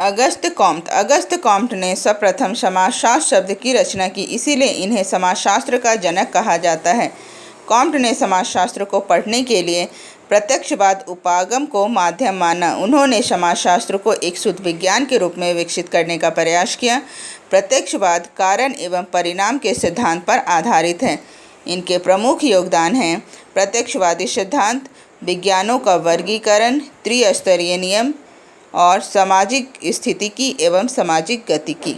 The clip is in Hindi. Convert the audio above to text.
अगस्त कॉम्ट अगस्त कॉम्ट ने सर्वप्रथम समाजशास्त्र शब्द की रचना की, इसीलिए इन्हें समाजशास्त्र का जनक कहा जाता है। कॉम्ट ने समाजशास्त्र को पढ़ने के लिए प्रत्यक्षवाद उपागम को माध्यम माना। उन्होंने समाजशास्त्र को एक शुद्ध विज्ञान के रूप में विकसित करने का प्रयास किया। प्रत्यक्षवाद कारण एवं परिणाम के सिद्धांत पर आधारित है। इनके प्रमुख योगदान हैं प्रत्यक्षवादी सिद्धांत, विज्ञानों का वर्गीकरण, त्रिस्तरीय नियम और सामाजिक स्थिति की एवं सामाजिक गति की।